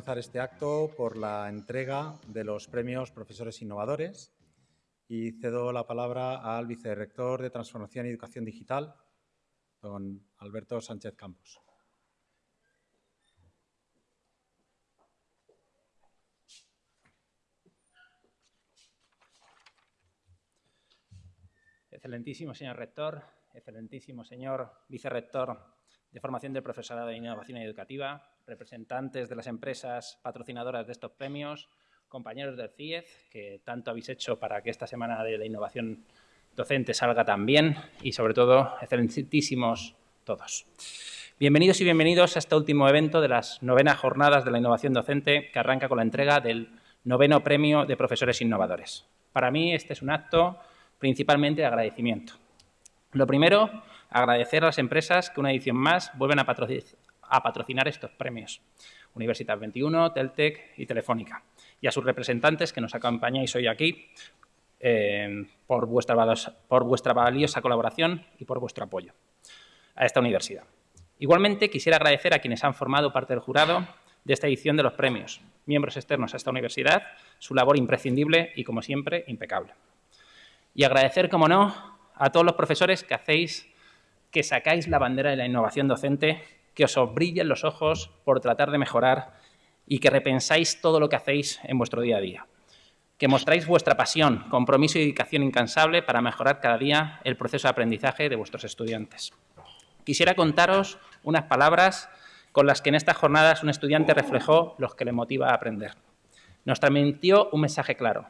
comenzar este acto por la entrega de los premios Profesores Innovadores y cedo la palabra al vicerrector de Transformación y Educación Digital, don Alberto Sánchez Campos. Excelentísimo señor rector, excelentísimo señor vicerrector de Formación del Profesorado de Innovación Educativa, representantes de las empresas patrocinadoras de estos premios, compañeros del CIEZ, que tanto habéis hecho para que esta Semana de la Innovación Docente salga tan bien y, sobre todo, excelentísimos todos. Bienvenidos y bienvenidos a este último evento de las novenas jornadas de la innovación docente que arranca con la entrega del noveno premio de profesores innovadores. Para mí este es un acto principalmente de agradecimiento. Lo primero, agradecer a las empresas que una edición más vuelven a, patrocinar estos premios. Universidad 21, Teltec y Telefónica. Y a sus representantes que nos acompañáis hoy aquí eh, por, vuestra, por vuestra valiosa colaboración y por vuestro apoyo a esta universidad. Igualmente, quisiera agradecer a quienes han formado parte del jurado de esta edición de los premios, miembros externos a esta universidad, su labor imprescindible y, como siempre, impecable. Y agradecer, como no, a todos los profesores que hacéis que sacáis la bandera de la innovación docente, que os brillen los ojos por tratar de mejorar y que repensáis todo lo que hacéis en vuestro día a día. Que mostráis vuestra pasión, compromiso y dedicación incansable para mejorar cada día el proceso de aprendizaje de vuestros estudiantes. Quisiera contaros unas palabras con las que en estas jornadas un estudiante reflejó los que le motiva a aprender. Nos transmitió un mensaje claro.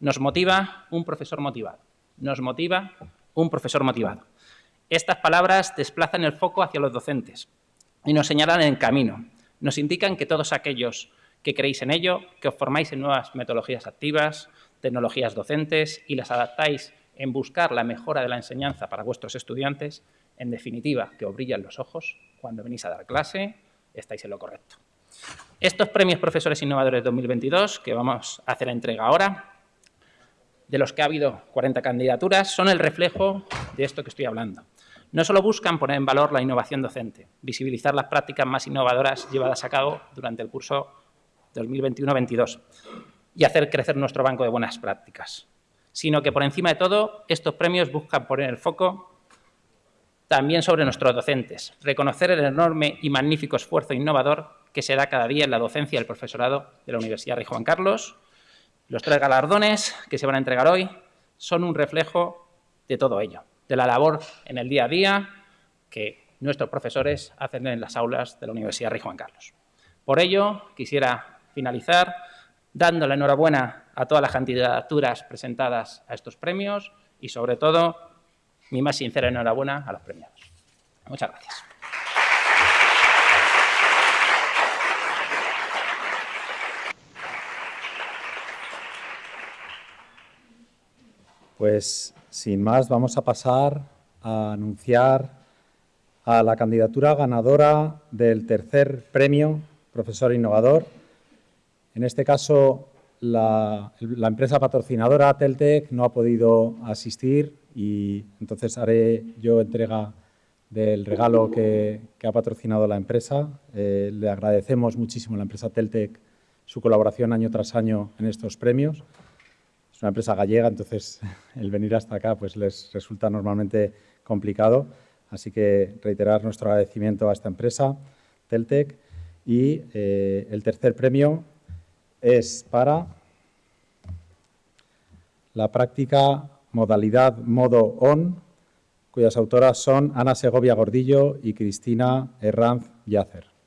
Nos motiva un profesor motivado. Nos motiva un profesor motivado. Estas palabras desplazan el foco hacia los docentes y nos señalan el camino. Nos indican que todos aquellos que creéis en ello, que os formáis en nuevas metodologías activas, tecnologías docentes y las adaptáis en buscar la mejora de la enseñanza para vuestros estudiantes, en definitiva, que os brillan los ojos cuando venís a dar clase, estáis en lo correcto. Estos premios Profesores Innovadores 2022, que vamos a hacer entrega ahora, de los que ha habido 40 candidaturas, son el reflejo de esto que estoy hablando. No solo buscan poner en valor la innovación docente, visibilizar las prácticas más innovadoras llevadas a cabo durante el curso 2021-22 y hacer crecer nuestro banco de buenas prácticas, sino que por encima de todo estos premios buscan poner el foco también sobre nuestros docentes, reconocer el enorme y magnífico esfuerzo innovador que se da cada día en la docencia del profesorado de la Universidad Rey Juan Carlos. Los tres galardones que se van a entregar hoy son un reflejo de todo ello de la labor en el día a día que nuestros profesores hacen en las aulas de la Universidad Rey Juan Carlos. Por ello, quisiera finalizar dando la enhorabuena a todas las candidaturas presentadas a estos premios y, sobre todo, mi más sincera enhorabuena a los premiados. Muchas gracias. Pues sin más, vamos a pasar a anunciar a la candidatura ganadora del tercer premio Profesor Innovador. En este caso, la, empresa patrocinadora Teltec no ha podido asistir y entonces haré yo entrega del regalo que, ha patrocinado la empresa. Eh, le agradecemos muchísimo a la empresa Teltec su colaboración año tras año en estos premios es una empresa gallega, entonces el venir hasta acá pues les resulta normalmente complicado. Así que reiterar nuestro agradecimiento a esta empresa, Teltec. Y eh, el tercer premio es para la práctica modalidad modo on, cuyas autoras son Ana Segovia Gordillo y Cristina Herranz Yacer.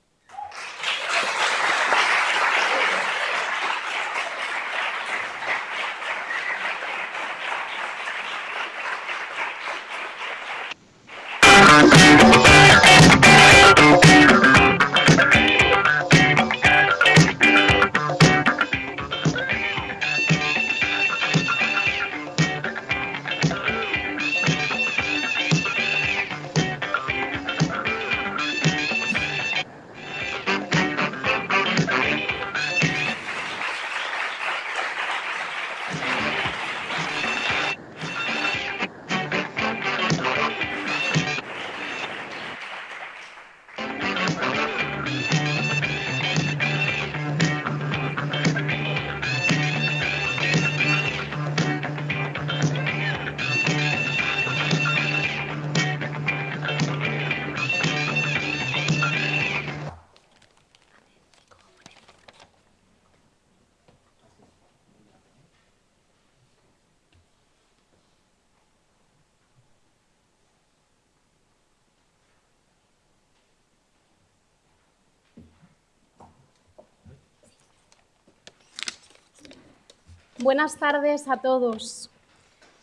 Buenas tardes a todos.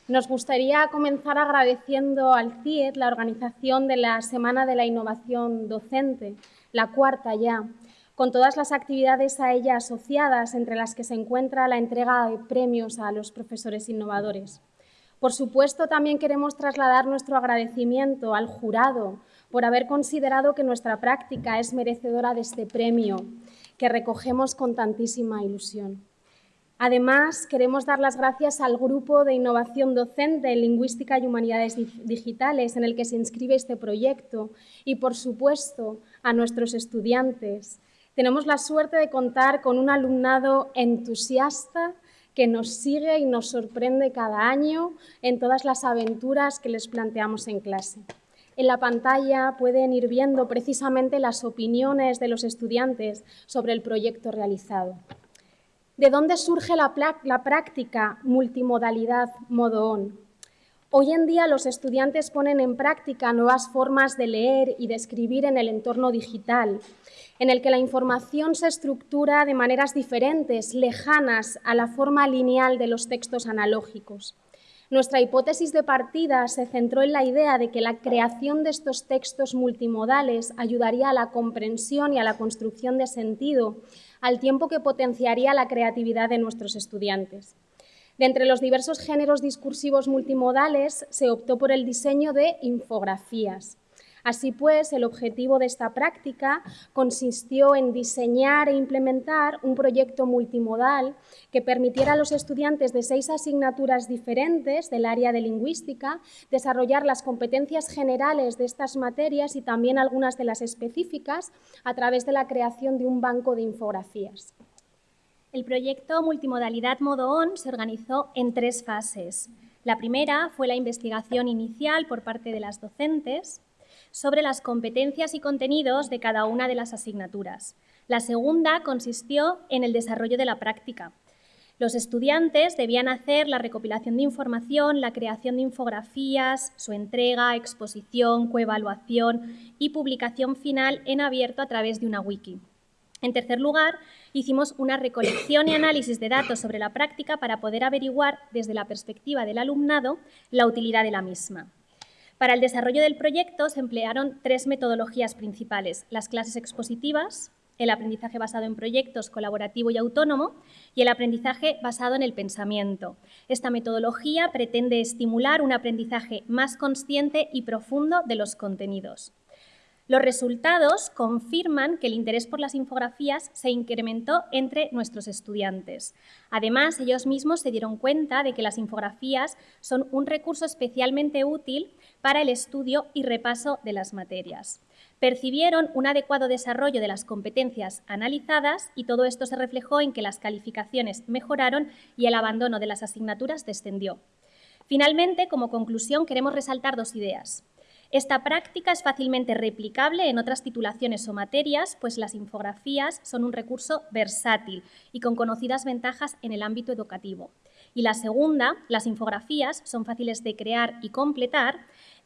Nos gustaría comenzar agradeciendo al CIED la organización de la Semana de la Innovación Docente, la cuarta ya, con todas las actividades a ella asociadas, entre las que se encuentra la entrega de premios a los profesores innovadores. Por supuesto, también queremos trasladar nuestro agradecimiento al jurado por haber considerado que nuestra práctica es merecedora de este premio, que recogemos con tantísima ilusión. Además, queremos dar las gracias al Grupo de Innovación Docente en Lingüística y Humanidades Digitales en el que se inscribe este proyecto y, por supuesto, a nuestros estudiantes. Tenemos la suerte de contar con un alumnado entusiasta que nos sigue y nos sorprende cada año en todas las aventuras que les planteamos en clase. En la pantalla pueden ir viendo precisamente las opiniones de los estudiantes sobre el proyecto realizado. ¿De dónde surge la, práctica multimodalidad modo on? Hoy en día los estudiantes ponen en práctica nuevas formas de leer y de escribir en el entorno digital, en el que la información se estructura de maneras diferentes, lejanas a la forma lineal de los textos analógicos. Nuestra hipótesis de partida se centró en la idea de que la creación de estos textos multimodales ayudaría a la comprensión y a la construcción de sentido al tiempo que potenciaría la creatividad de nuestros estudiantes. De entre los diversos géneros discursivos multimodales se optó por el diseño de infografías. Así pues, el objetivo de esta práctica consistió en diseñar e implementar un proyecto multimodal que permitiera a los estudiantes de seis asignaturas diferentes del área de lingüística desarrollar las competencias generales de estas materias y también algunas de las específicas a través de la creación de un banco de infografías. El proyecto Multimodalidad Modo ON se organizó en tres fases. La primera fue la investigación inicial por parte de las docentes, sobre las competencias y contenidos de cada una de las asignaturas. La segunda consistió en el desarrollo de la práctica. Los estudiantes debían hacer la recopilación de información, la creación de infografías, su entrega, exposición, coevaluación y publicación final en abierto a través de una wiki. En tercer lugar, hicimos una recolección y análisis de datos sobre la práctica para poder averiguar desde la perspectiva del alumnado la utilidad de la misma. Para el desarrollo del proyecto se emplearon tres metodologías principales, las clases expositivas, el aprendizaje basado en proyectos colaborativo y autónomo y el aprendizaje basado en el pensamiento. Esta metodología pretende estimular un aprendizaje más consciente y profundo de los contenidos. Los resultados confirman que el interés por las infografías se incrementó entre nuestros estudiantes. Además, ellos mismos se dieron cuenta de que las infografías son un recurso especialmente útil para el estudio y repaso de las materias. Percibieron un adecuado desarrollo de las competencias analizadas y todo esto se reflejó en que las calificaciones mejoraron y el abandono de las asignaturas descendió. Finalmente, como conclusión, queremos resaltar dos ideas. Esta práctica es fácilmente replicable en otras titulaciones o materias, pues las infografías son un recurso versátil y con conocidas ventajas en el ámbito educativo. Y la segunda, las infografías son fáciles de crear y completar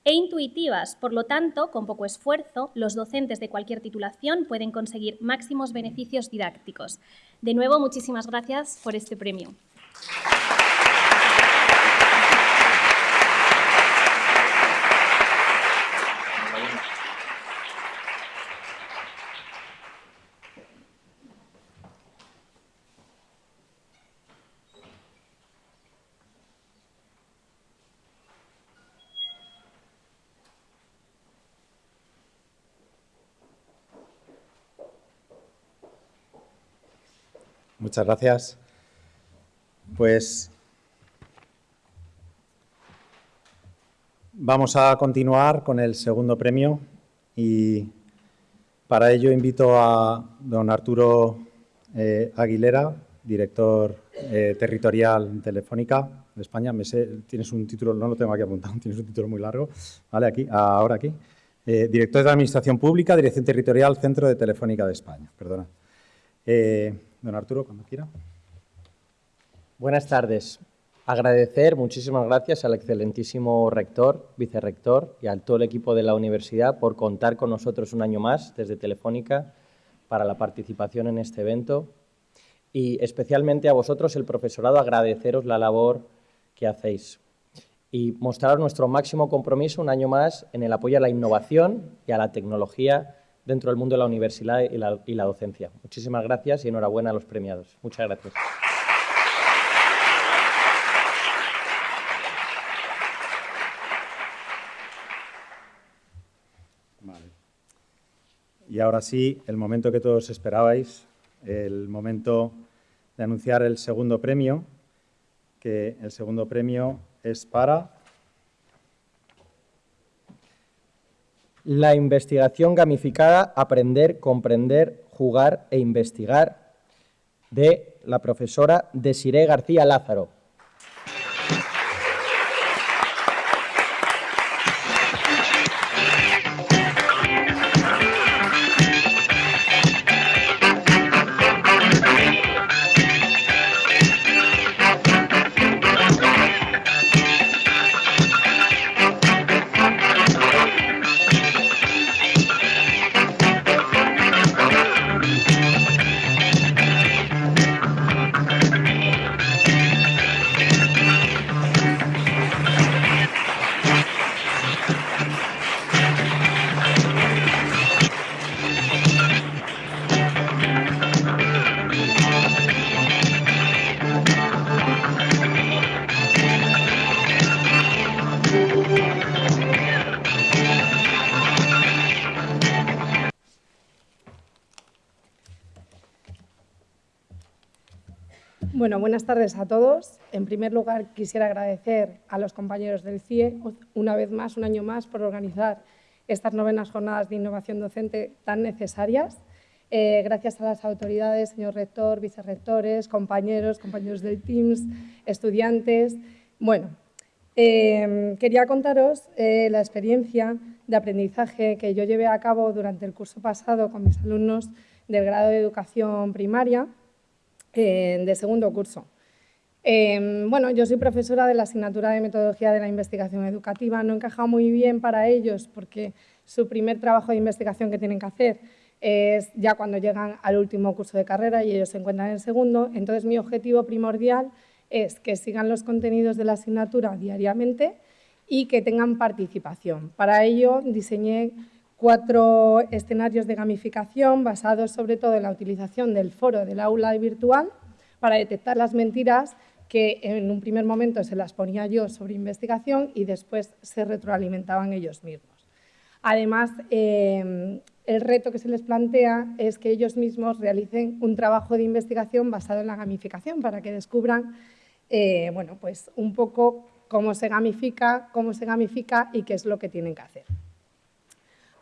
e intuitivas, por lo tanto, con poco esfuerzo, los docentes de cualquier titulación pueden conseguir máximos beneficios didácticos. De nuevo, muchísimas gracias por este premio. Muchas gracias. Pues vamos a continuar con el segundo premio y para ello invito a don Arturo eh, Aguilera, director eh, territorial Telefónica de España. Me sé, tienes un título, no lo tengo aquí apuntado, tienes un título muy largo. Vale, aquí, ahora aquí. Eh, director de Administración Pública, Dirección Territorial, Centro de Telefónica de España. Perdona. Don Arturo, cuando quiera. Buenas tardes. Agradecer, muchísimas gracias al excelentísimo rector, vicerrector y a todo el equipo de la universidad por contar con nosotros un año más desde Telefónica para la participación en este evento. y especialmente a vosotros, el profesorado, agradeceros la labor que hacéis y mostrar nuestro máximo compromiso un año más en el apoyo a la innovación y a la tecnología dentro del mundo de la universidad y la, docencia. Muchísimas gracias y enhorabuena a los premiados. Muchas gracias. Y ahora sí, el momento que todos esperabais, el momento de anunciar el segundo premio, que el segundo premio es para la investigación gamificada, aprender, comprender, jugar e investigar de la profesora Desiree García Lázaro. Buenas tardes a todos. En primer lugar, quisiera agradecer a los compañeros del CIE, una vez más, un año más, por organizar estas novenas jornadas de innovación docente tan necesarias. Eh, gracias a las autoridades, señor rector, vicerrectores, compañeros, compañeros del TIMS, estudiantes. Bueno, eh, quería contaros eh, la experiencia de aprendizaje que yo llevé a cabo durante el curso pasado con mis alumnos del grado de educación primaria, de segundo curso. Em, bueno, yo soy profesora de la asignatura de Metodología de la Investigación Educativa. No encaja muy bien para ellos porque su primer trabajo de investigación que tienen que hacer es ya cuando llegan al último curso de carrera y ellos se encuentran en segundo. Entonces, mi objetivo primordial es que sigan los contenidos de la asignatura diariamente y que tengan participación. Para ello, diseñé cuatro escenarios de gamificación basados sobre todo en la utilización del foro del aula virtual para detectar las mentiras que en un primer momento se las ponía yo sobre investigación y después se retroalimentaban ellos mismos. Además, eh, el reto que se les plantea es que ellos mismos realicen un trabajo de investigación basado en la gamificación para que descubran eh, bueno, pues un poco cómo se gamifica, cómo se gamifica y qué es lo que tienen que hacer.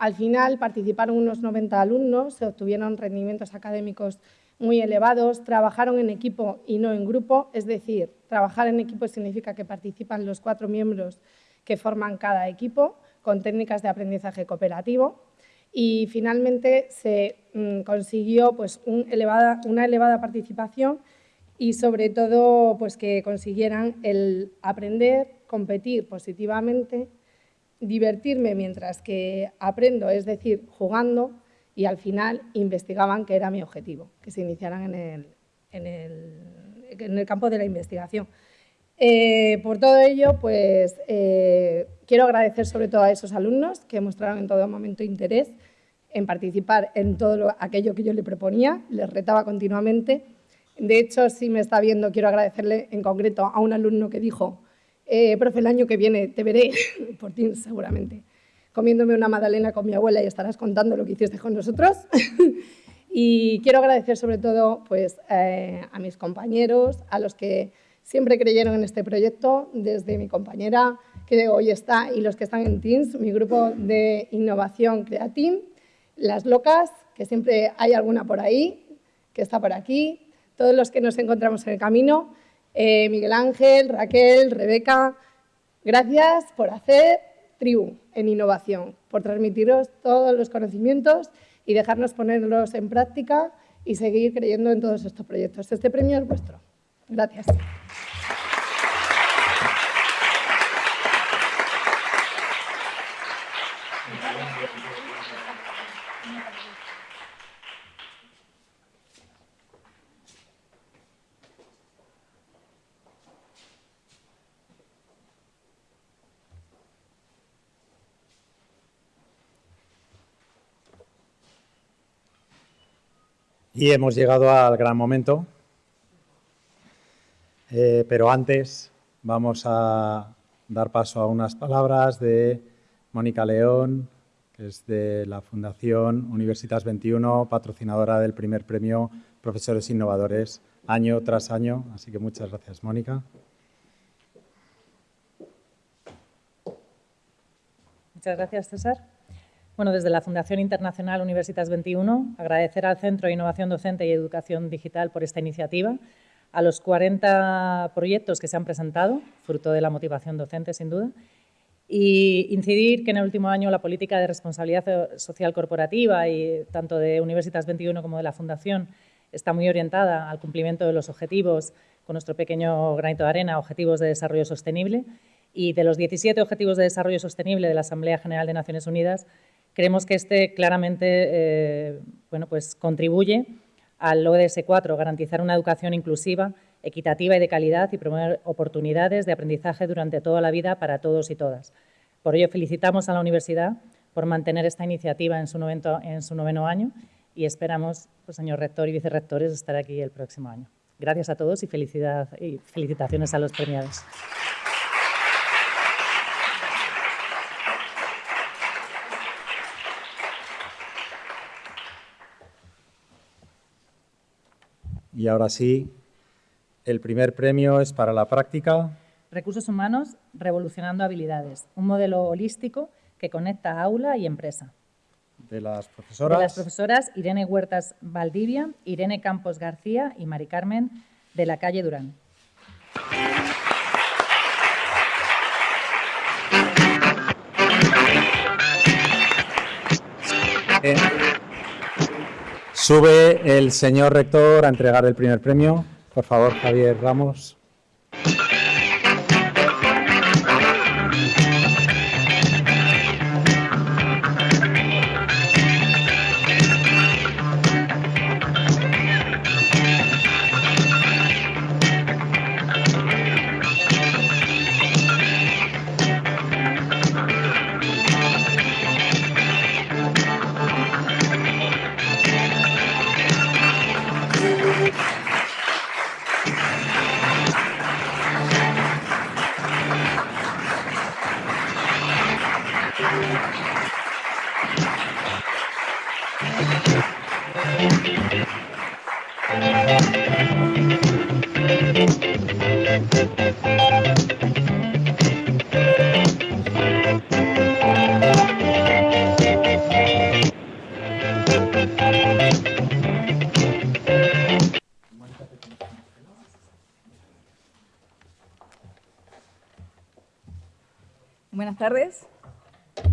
Al final participaron unos 90 alumnos, se obtuvieron rendimientos académicos muy elevados, trabajaron en equipo y no en grupo, es decir, trabajar en equipo significa que participan los cuatro miembros que forman cada equipo con técnicas de aprendizaje cooperativo. Y finalmente se mm, consiguió pues, una elevada participación y sobre todo pues, que consiguieran el aprender, competir positivamente divertirme mientras que aprendo, es decir, jugando, y al final investigaban que era mi objetivo, que se iniciaran en el, campo de la investigación. Eh, por todo ello, pues eh, quiero agradecer sobre todo a esos alumnos que mostraron en todo momento interés en participar en todo aquello que yo le proponía, les retaba continuamente. De hecho, si me está viendo, quiero agradecerle en concreto a un alumno que dijo eh, profe, el año que viene te veré por ti seguramente, comiéndome una magdalena con mi abuela y estarás contando lo que hiciste con nosotros. y quiero agradecer sobre todo pues, eh, a mis compañeros, a los que siempre creyeron en este proyecto, desde mi compañera que hoy está y los que están en Teams, mi grupo de innovación Createam, las locas, que siempre hay alguna por ahí, que está por aquí, todos los que nos encontramos en el camino, eh, Miguel Ángel, Raquel, Rebeca, gracias por hacer tribu en innovación, por transmitiros todos los conocimientos y dejarnos ponerlos en práctica y seguir creyendo en todos estos proyectos. Este premio es vuestro. Gracias. Y hemos llegado al gran momento, eh, pero antes vamos a dar paso a unas palabras de Mónica León, que es de la Fundación Universitas 21, patrocinadora del primer premio Profesores Innovadores, año tras año. Así que muchas gracias, Mónica. Muchas gracias, César. Bueno, desde la Fundación Internacional Universitas 21, agradecer al Centro de Innovación Docente y Educación Digital por esta iniciativa, a los 40 proyectos que se han presentado, fruto de la motivación docente, sin duda, y incidir que en el último año la política de responsabilidad social corporativa, y tanto de Universitas 21 como de la Fundación, está muy orientada al cumplimiento de los objetivos, con nuestro pequeño granito de arena, objetivos de desarrollo sostenible, y de los 17 Objetivos de Desarrollo Sostenible de la Asamblea General de Naciones Unidas, creemos que este claramente eh, bueno, pues contribuye al ODS 4, garantizar una educación inclusiva, equitativa y de calidad y promover oportunidades de aprendizaje durante toda la vida para todos y todas. Por ello, felicitamos a la universidad por mantener esta iniciativa en su, en su noveno año y esperamos, pues, señor rector y vicerrectores, estar aquí el próximo año. Gracias a todos y, y felicitaciones a los premiados. Y ahora sí, el primer premio es para la práctica. Recursos humanos revolucionando habilidades, un modelo holístico que conecta aula y empresa. De las profesoras. De las profesoras Irene Huertas Valdivia, Irene Campos García y Mari Carmen de la calle Durán. Eh, Sube el señor rector a entregar el primer premio. Por favor, Javier Ramos.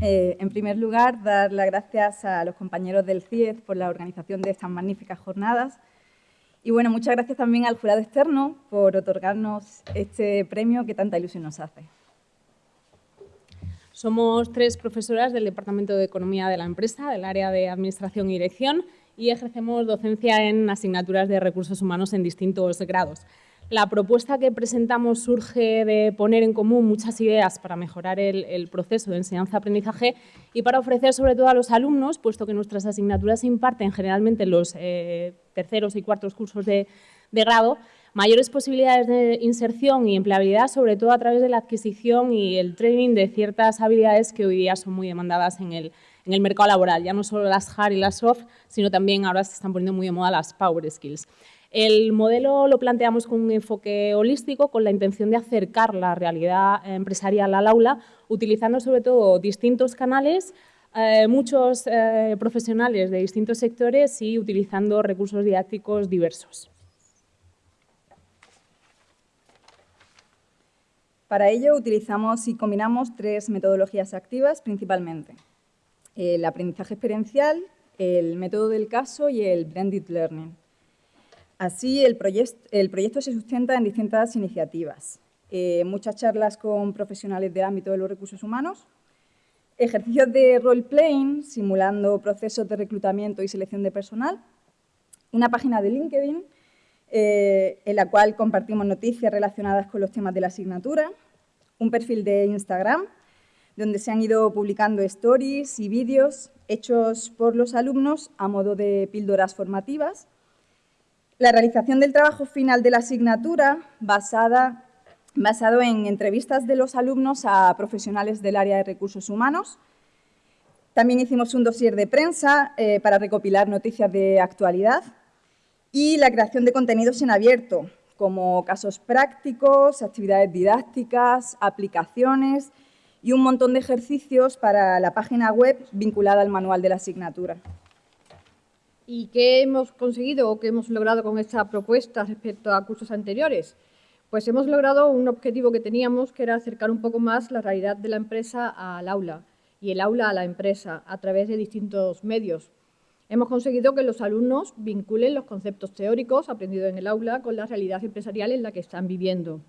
En primer lugar, dar las gracias a los compañeros del CIED por la organización de estas magníficas jornadas. Y bueno, muchas gracias también al jurado externo por otorgarnos este premio que tanta ilusión nos hace. Somos tres profesoras del Departamento de Economía de la empresa, del área de Administración y Dirección, y ejercemos docencia en asignaturas de recursos humanos en distintos grados. La propuesta que presentamos surge de poner en común muchas ideas para mejorar el, proceso de enseñanza-aprendizaje y para ofrecer sobre todo a los alumnos, puesto que nuestras asignaturas se imparten generalmente en los eh, terceros y cuartos cursos de, grado, mayores posibilidades de inserción y empleabilidad, sobre todo a través de la adquisición y el training de ciertas habilidades que hoy día son muy demandadas en el, en el mercado laboral, ya no solo las hard y las soft, sino también ahora se están poniendo muy de moda las power skills. El modelo lo planteamos con un enfoque holístico, con la intención de acercar la realidad empresarial al aula, utilizando sobre todo distintos canales, eh, muchos eh, profesionales de distintos sectores y utilizando recursos didácticos diversos. Para ello utilizamos y combinamos tres metodologías activas principalmente. El aprendizaje experiencial, el método del caso y el blended learning. Así, el, proyecto se sustenta en distintas iniciativas. Eh, muchas charlas con profesionales del ámbito de los recursos humanos, ejercicios de role-playing, simulando procesos de reclutamiento y selección de personal, una página de LinkedIn, eh, en la cual compartimos noticias relacionadas con los temas de la asignatura, un perfil de Instagram, donde se han ido publicando stories y vídeos hechos por los alumnos a modo de píldoras formativas, La realización del trabajo final de la asignatura basada, basado en entrevistas de los alumnos a profesionales del área de recursos humanos. También hicimos un dossier de prensa eh, para recopilar noticias de actualidad y la creación de contenidos en abierto, como casos prácticos, actividades didácticas, aplicaciones y un montón de ejercicios para la página web vinculada al manual de la asignatura. ¿Y qué hemos conseguido o qué hemos logrado con esta propuesta respecto a cursos anteriores? Pues hemos logrado un objetivo que teníamos, que era acercar un poco más la realidad de la empresa al aula y el aula a la empresa a través de distintos medios. Hemos conseguido que los alumnos vinculen los conceptos teóricos aprendidos en el aula con la realidad empresarial en la que están viviendo.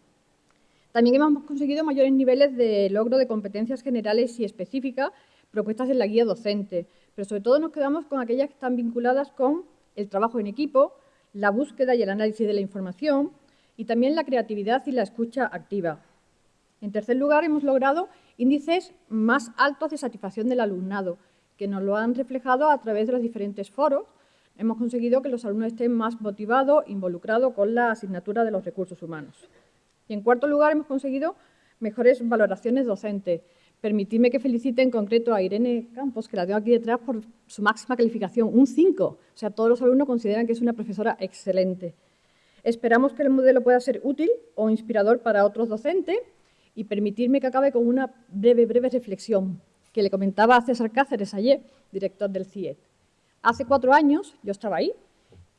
También hemos conseguido mayores niveles de logro de competencias generales y específicas propuestas en la guía docente, pero sobre todo nos quedamos con aquellas que están vinculadas con el trabajo en equipo, la búsqueda y el análisis de la información y también la creatividad y la escucha activa. En tercer lugar, hemos logrado índices más altos de satisfacción del alumnado, que nos lo han reflejado a través de los diferentes foros. Hemos conseguido que los alumnos estén más motivados, involucrados con la asignatura de los recursos humanos. Y en cuarto lugar, hemos conseguido mejores valoraciones docentes. Permitidme que felicite en concreto a Irene Campos, que la tengo aquí detrás, por su máxima calificación, un 5. O sea, todos los alumnos consideran que es una profesora excelente. Esperamos que el modelo pueda ser útil o inspirador para otros docentes y permitirme que acabe con una breve, breve reflexión que le comentaba a César Cáceres ayer, director del CIET. Hace cuatro años yo estaba ahí,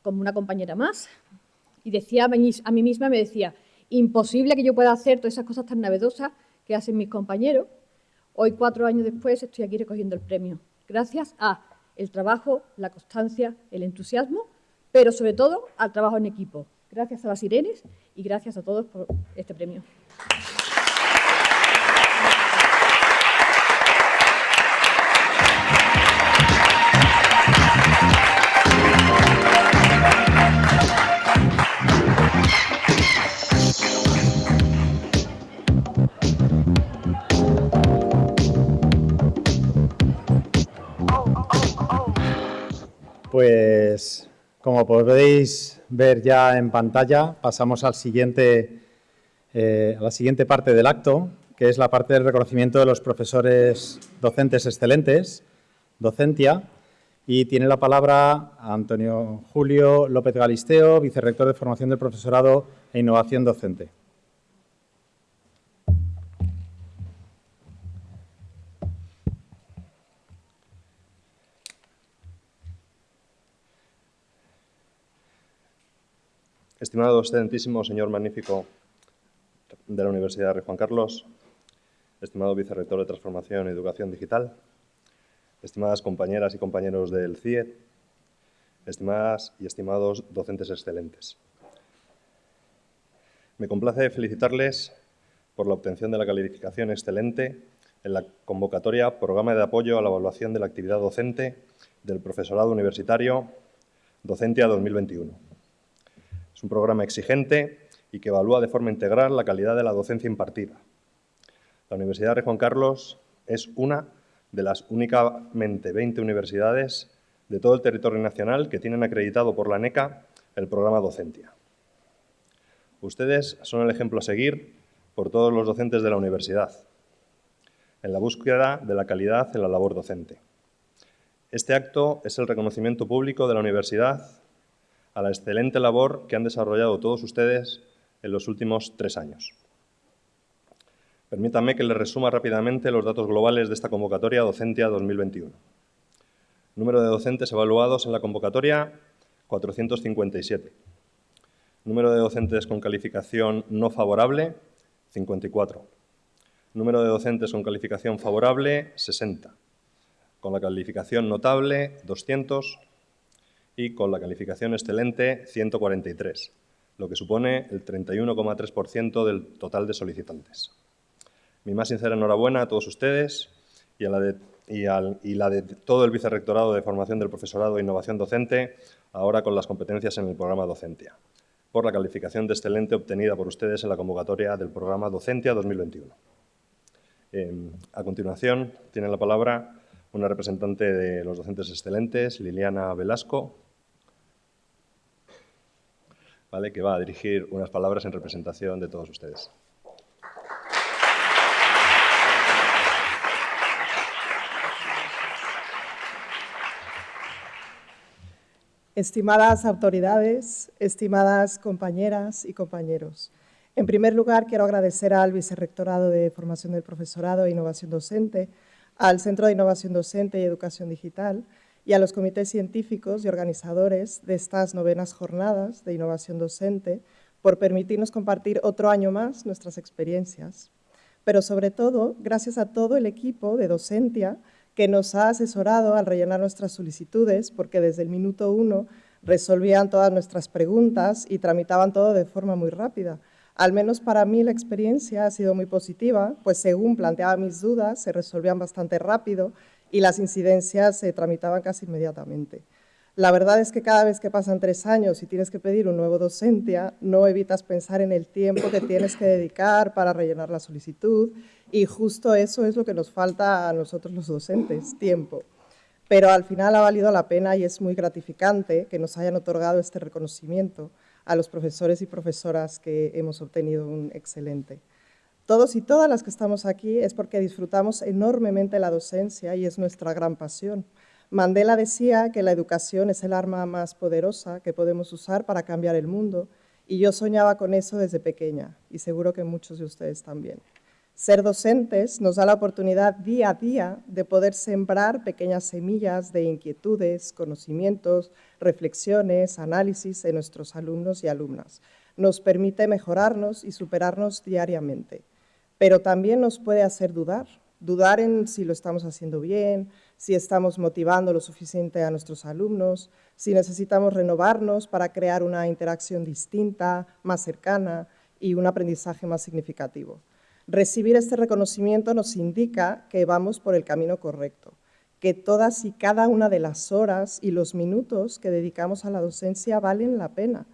como una compañera más, y decía a mí misma, me decía, imposible que yo pueda hacer todas esas cosas tan novedosas que hacen mis compañeros. Hoy, cuatro años después, estoy aquí recogiendo el premio, gracias a el trabajo, la constancia, el entusiasmo, pero sobre todo al trabajo en equipo. Gracias a las Irenes y gracias a todos por este premio. Pues como podéis ver ya en pantalla, pasamos eh, a la siguiente parte del acto, que es la parte del reconocimiento de los profesores docentes excelentes, docentia, y tiene la palabra Antonio Julio López Galisteo, vicerrector de Formación del Profesorado e Innovación Docente. Estimado excelentísimo señor magnífico de la Universidad de Juan Carlos, estimado vicerrector de Transformación y Educación Digital, estimadas compañeras y compañeros del CIE, estimadas y estimados docentes excelentes. Me complace felicitarles por la obtención de la calificación excelente en la convocatoria Programa de Apoyo a la Evaluación de la Actividad Docente del Profesorado Universitario Docentia 2021. Es un programa exigente y que evalúa de forma integral la calidad de la docencia impartida. La Universidad de Juan Carlos es una de las únicamente 20 universidades de todo el territorio nacional que tienen acreditado por la NECA el programa Docentia. Ustedes son el ejemplo a seguir por todos los docentes de la universidad en la búsqueda de la calidad en la labor docente. Este acto es el reconocimiento público de la universidad a la excelente labor que han desarrollado todos ustedes en los últimos tres años. Permítanme que les resuma rápidamente los datos globales de esta convocatoria Docentia 2021. Número de docentes evaluados en la convocatoria, 457. Número de docentes con calificación no favorable, 54. Número de docentes con calificación favorable, 60. Con la calificación notable, 200 y con la calificación excelente 143, lo que supone el 31,3% del total de solicitantes. Mi más sincera enhorabuena a todos ustedes y, a la de, y, la de todo el Vicerrectorado de Formación del Profesorado e Innovación Docente, ahora con las competencias en el programa Docentia, por la calificación de excelente obtenida por ustedes en la convocatoria del programa Docentia 2021. Em, a continuación, tiene la palabra una representante de los docentes excelentes, Liliana Velasco, ¿vale? que va a dirigir unas palabras en representación de todos ustedes. Estimadas autoridades, estimadas compañeras y compañeros, en primer lugar quiero agradecer al Vicerrectorado de Formación del Profesorado e Innovación Docente, al Centro de Innovación Docente y Educación Digital y a los comités científicos y organizadores de estas novenas jornadas de innovación docente por permitirnos compartir otro año más nuestras experiencias. Pero sobre todo, gracias a todo el equipo de Docentia que nos ha asesorado al rellenar nuestras solicitudes, porque desde el minuto uno resolvían todas nuestras preguntas y tramitaban todo de forma muy rápida. Al menos para mí la experiencia ha sido muy positiva, pues según planteaba mis dudas, se resolvían bastante rápido y las incidencias se tramitaban casi inmediatamente. La verdad es que cada vez que pasan tres años y tienes que pedir un nuevo docencia, no evitas pensar en el tiempo que tienes que dedicar para rellenar la solicitud y justo eso es lo que nos falta a nosotros los docentes, tiempo. Pero al final ha valido la pena y es muy gratificante que nos hayan otorgado este reconocimiento a los profesores y profesoras que hemos obtenido un excelente. Todos y todas las que estamos aquí es porque disfrutamos enormemente la docencia y es nuestra gran pasión. Mandela decía que la educación es el arma más poderosa que podemos usar para cambiar el mundo y yo soñaba con eso desde pequeña y seguro que muchos de ustedes también. Ser docentes nos da la oportunidad día a día de poder sembrar pequeñas semillas de inquietudes, conocimientos, reflexiones, análisis en nuestros alumnos y alumnas. Nos permite mejorarnos y superarnos diariamente, pero también nos puede hacer dudar, dudar en si lo estamos haciendo bien, si estamos motivando lo suficiente a nuestros alumnos, si necesitamos renovarnos para crear una interacción distinta, más cercana y un aprendizaje más significativo. Recibir este reconocimiento nos indica que vamos por el camino correcto, que todas y cada una de las horas y los minutos que dedicamos a la docencia valen la pena,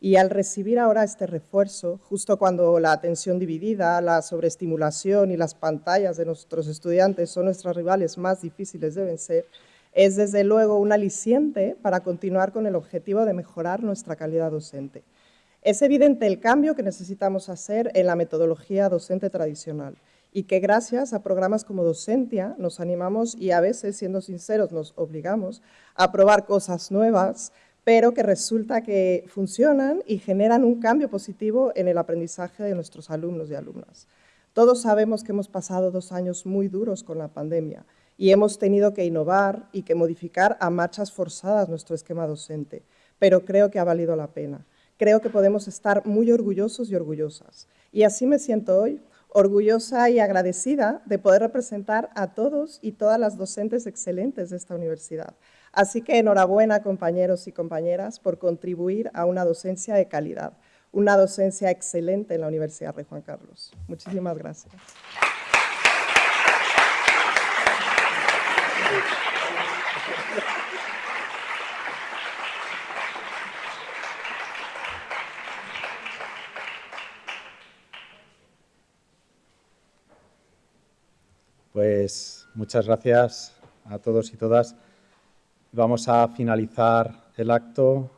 y al recibir ahora este refuerzo, justo cuando la atención dividida, la sobreestimulación y las pantallas de nuestros estudiantes son nuestros rivales más difíciles de vencer, es desde luego un aliciente para continuar con el objetivo de mejorar nuestra calidad docente. Es evidente el cambio que necesitamos hacer en la metodología docente tradicional y que gracias a programas como Docentia nos animamos y a veces, siendo sinceros, nos obligamos a probar cosas nuevas, pero que resulta que funcionan y generan un cambio positivo en el aprendizaje de nuestros alumnos y alumnas. Todos sabemos que hemos pasado dos años muy duros con la pandemia y hemos tenido que innovar y que modificar a marchas forzadas nuestro esquema docente, pero creo que ha valido la pena. Creo que podemos estar muy orgullosos y orgullosas. Y así me siento hoy, orgullosa y agradecida de poder representar a todos y todas las docentes excelentes de esta universidad. Así que enhorabuena, compañeros y compañeras, por contribuir a una docencia de calidad, una docencia excelente en la Universidad Rey Juan Carlos. Muchísimas gracias. Pues muchas gracias a todos y todas. Vamos a finalizar el acto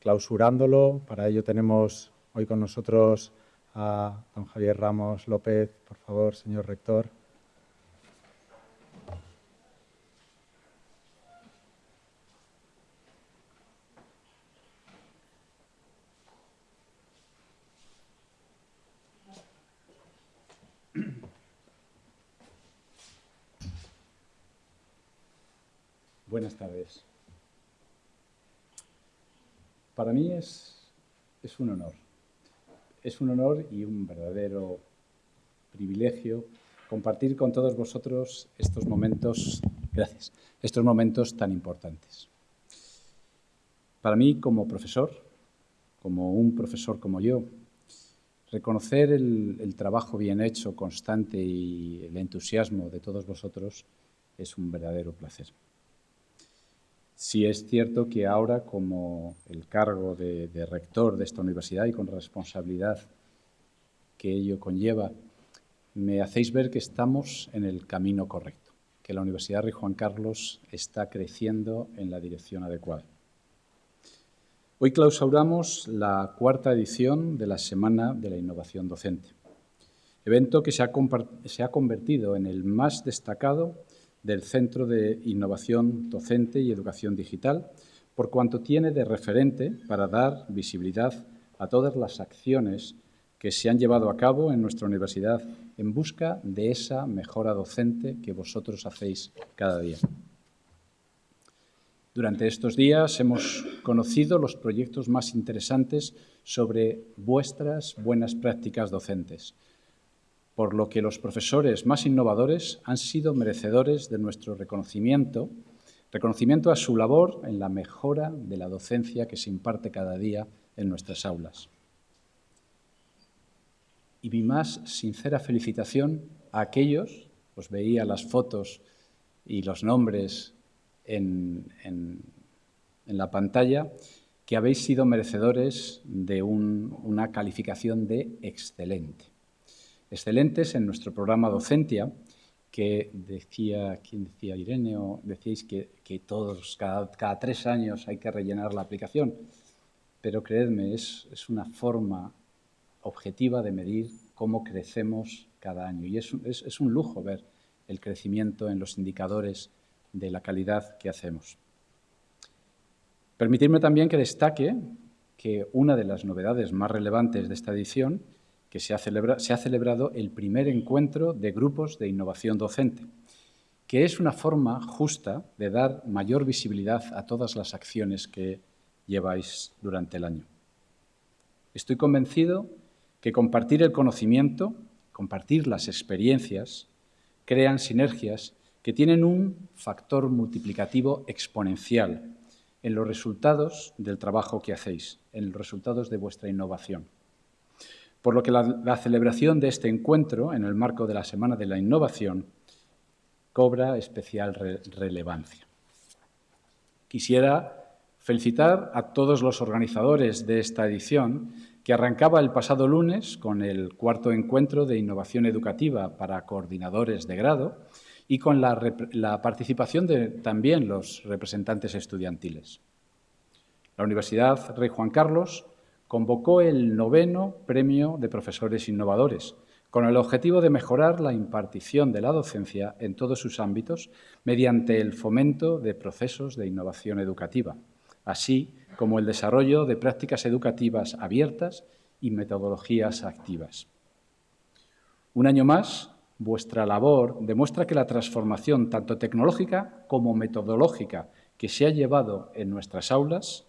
clausurándolo. Para ello tenemos hoy con nosotros a don Javier Ramos López. Por favor, señor rector. Buenas tardes. Para mí es, un honor. Es un honor y un verdadero privilegio compartir con todos vosotros estos momentos, gracias, estos momentos tan importantes. Para mí, como profesor, como un profesor como yo, reconocer el trabajo bien hecho, constante y el entusiasmo de todos vosotros es un verdadero placer. Sí es cierto que ahora, como el cargo de, de, rector de esta universidad y con responsabilidad que ello conlleva, me hacéis ver que estamos en el camino correcto, que la Universidad Rey Juan Carlos está creciendo en la dirección adecuada. Hoy clausuramos la cuarta edición de la Semana de la Innovación Docente, evento que se ha, se ha convertido en el más destacado del Centro de Innovación Docente y Educación Digital, por cuanto tiene de referente para dar visibilidad a todas las acciones que se han llevado a cabo en nuestra universidad en busca de esa mejora docente que vosotros hacéis cada día. Durante estos días hemos conocido los proyectos más interesantes sobre vuestras buenas prácticas docentes, por lo que los profesores más innovadores han sido merecedores de nuestro reconocimiento, reconocimiento a su labor en la mejora de la docencia que se imparte cada día en nuestras aulas y mi más sincera felicitación a aquellos, os veía las fotos y los nombres en, la pantalla, que habéis sido merecedores de una calificación de excelente. Excelentes en nuestro programa Docentia, que decía, ¿quién decía? Irene, decíais que, todos, cada, tres años hay que rellenar la aplicación, pero creedme, es, es una forma objetiva de medir cómo crecemos cada año. Y es, un lujo ver el crecimiento en los indicadores de la calidad que hacemos. Permitirme también que destaque que una de las novedades más relevantes de esta edición, que se ha, celebrado el primer encuentro de grupos de innovación docente, que es una forma justa de dar mayor visibilidad a todas las acciones que lleváis durante el año. Estoy convencido que compartir el conocimiento, compartir las experiencias, crean sinergias que tienen un factor multiplicativo exponencial en los resultados del trabajo que hacéis, en los resultados de vuestra innovación. Por lo que la, celebración de este encuentro, en el marco de la Semana de la Innovación, cobra especial relevancia. Quisiera felicitar a todos los organizadores de esta edición que arrancaba el pasado lunes con el cuarto encuentro de innovación educativa para coordinadores de grado y con la, participación de también los representantes estudiantiles. La Universidad Rey Juan Carlos convocó el noveno Premio de Profesores Innovadores, con el objetivo de mejorar la impartición de la docencia en todos sus ámbitos mediante el fomento de procesos de innovación educativa, así como el desarrollo de prácticas educativas abiertas y metodologías activas. Un año más, vuestra labor demuestra que la transformación tanto tecnológica como metodológica que se ha llevado en nuestras aulas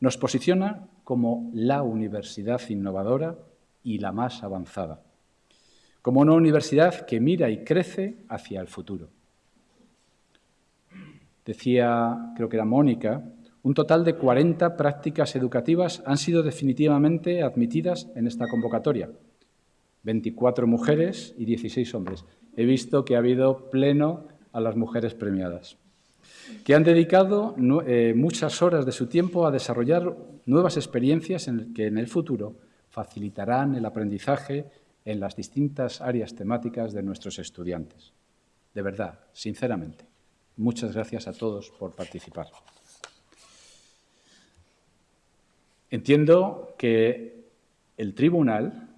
nos posiciona como la universidad innovadora y la más avanzada, como una universidad que mira y crece hacia el futuro. Decía, creo que era Mónica, un total de 40 prácticas educativas han sido definitivamente admitidas en esta convocatoria. 24 mujeres y 16 hombres. He visto que ha habido pleno a las mujeres premiadas, que han dedicado eh, muchas horas de su tiempo a desarrollar nuevas experiencias en que en el futuro facilitarán el aprendizaje en las distintas áreas temáticas de nuestros estudiantes. De verdad, sinceramente, muchas gracias a todos por participar. Entiendo que el tribunal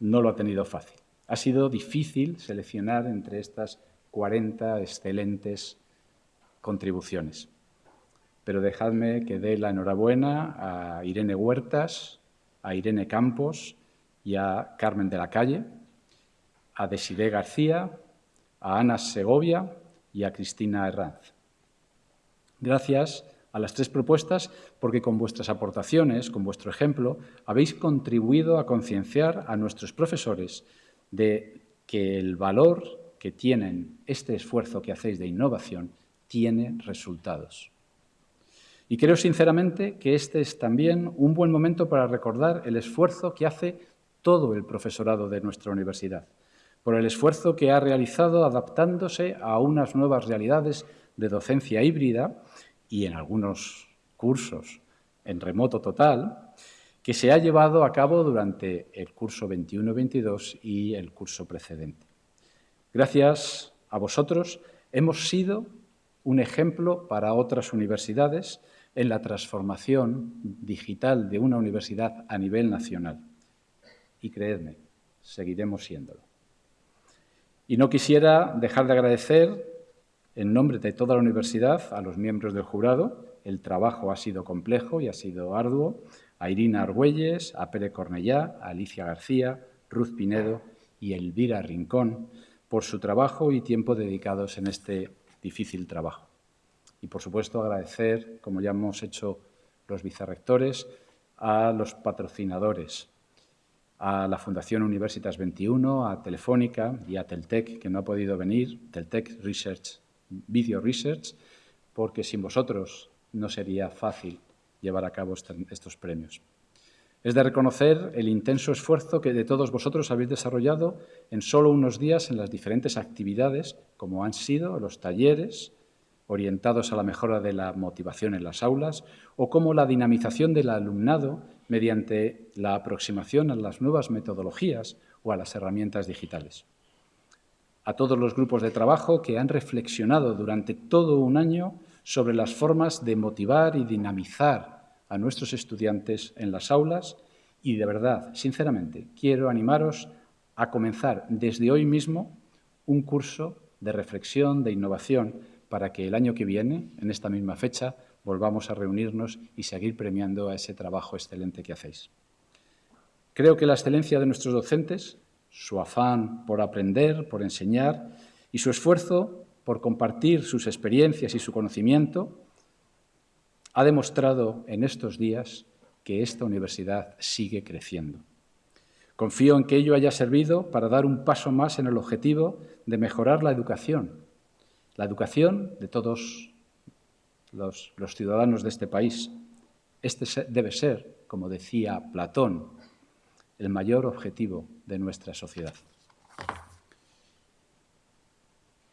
no lo ha tenido fácil. Ha sido difícil seleccionar entre estas 40 excelentes contribuciones. Pero dejadme que dé la enhorabuena a Irene Huertas, a Irene Campos y a Carmen de la Calle, a Desiré García, a Ana Segovia y a Cristina Herranz. Gracias a las tres propuestas porque con vuestras aportaciones, con vuestro ejemplo, habéis contribuido a concienciar a nuestros profesores de que el valor que tienen este esfuerzo que hacéis de innovación tiene resultados. Y creo sinceramente que este es también un buen momento para recordar el esfuerzo que hace todo el profesorado de nuestra universidad, por el esfuerzo que ha realizado adaptándose a unas nuevas realidades de docencia híbrida y en algunos cursos en remoto total, que se ha llevado a cabo durante el curso 21-22 y el curso precedente. Gracias a vosotros hemos sido un ejemplo para otras universidades, en la transformación digital de una universidad a nivel nacional. Y creedme, seguiremos siéndolo. Y no quisiera dejar de agradecer, en nombre de toda la universidad, a los miembros del jurado. El trabajo ha sido complejo y ha sido arduo. A Irina Argüelles, a Pere Cornellá, a Alicia García, Ruth Pinedo y Elvira Rincón por su trabajo y tiempo dedicados en este difícil trabajo. Y, por supuesto, agradecer, como ya hemos hecho los vicerrectores, a los patrocinadores, a la Fundación Universitas 21, a Telefónica y a Teltec, que no ha podido venir, Teltec Research, Video Research, porque sin vosotros no sería fácil llevar a cabo estos premios. Es de reconocer el intenso esfuerzo que de todos vosotros habéis desarrollado en solo unos días en las diferentes actividades, como han sido los talleres, orientados a la mejora de la motivación en las aulas, o como la dinamización del alumnado mediante la aproximación a las nuevas metodologías o a las herramientas digitales. A todos los grupos de trabajo que han reflexionado durante todo un año sobre las formas de motivar y dinamizar a nuestros estudiantes en las aulas y de verdad, sinceramente, quiero animaros a comenzar desde hoy mismo un curso de reflexión, de innovación, para que el año que viene, en esta misma fecha, volvamos a reunirnos y seguir premiando a ese trabajo excelente que hacéis. Creo que la excelencia de nuestros docentes, su afán por aprender, por enseñar y su esfuerzo por compartir sus experiencias y su conocimiento, ha demostrado en estos días que esta universidad sigue creciendo. Confío en que ello haya servido para dar un paso más en el objetivo de mejorar la educación la educación de todos los, ciudadanos de este país. Este debe ser, como decía Platón, el mayor objetivo de nuestra sociedad.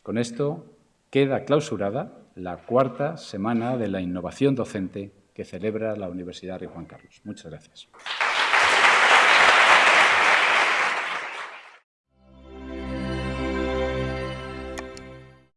Con esto queda clausurada la cuarta semana de la innovación docente que celebra la Universidad de Juan Carlos. Muchas gracias.